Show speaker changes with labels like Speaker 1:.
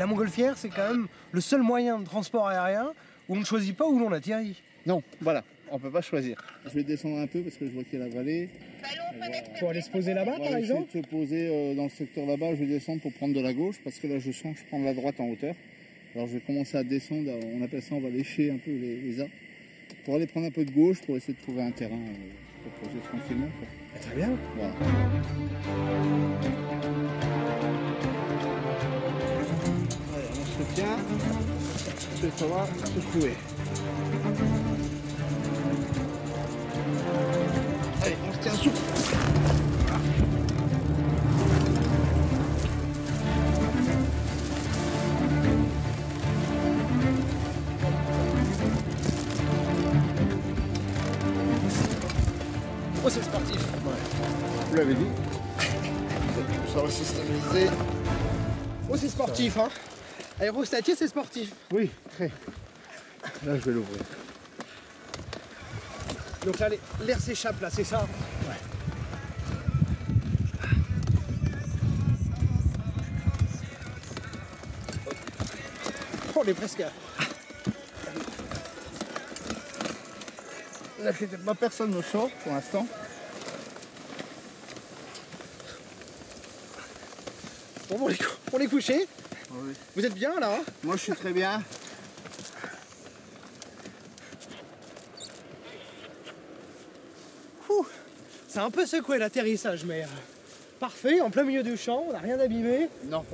Speaker 1: la montgolfière, c'est quand même le seul moyen de transport aérien où on ne choisit pas où l'on atterrit.
Speaker 2: Non, voilà, on peut pas choisir. Je vais descendre un peu parce que je vois qu'il y a la vallée.
Speaker 1: Pour aller se poser là-bas,
Speaker 2: On va essayer de se poser euh, dans le secteur là-bas. Je vais descendre pour prendre de la gauche parce que là, je sens que je prends de la droite en hauteur. Alors, je vais commencer à descendre. On appelle ça, on va lécher un peu les, les arbres pour aller prendre un peu de gauche pour essayer de trouver un terrain euh, pour poser tranquillement. quoi.
Speaker 1: Ah, Très bien.
Speaker 2: Voilà. Ensuite, ça va secouer. Allez, on se tient souple.
Speaker 1: Oh, c'est sportif.
Speaker 2: Vous l'avez dit. Ça va se stabiliser.
Speaker 1: Oh, c'est sportif, hein. Aérostatier, c'est sportif.
Speaker 2: Oui, très. Là, je vais l'ouvrir.
Speaker 1: Donc là, l'air s'échappe, là, c'est ça Oh, on est presque à...
Speaker 2: Là, pas personne ne sort pour l'instant.
Speaker 1: Bon, on est couché.
Speaker 2: Oui.
Speaker 1: Vous êtes bien, là hein?
Speaker 2: Moi, je suis très bien.
Speaker 1: C'est un peu secoué l'atterrissage, mais... euh, Parfait, en plein milieu du champ, on n'a rien abîmé.
Speaker 2: Non.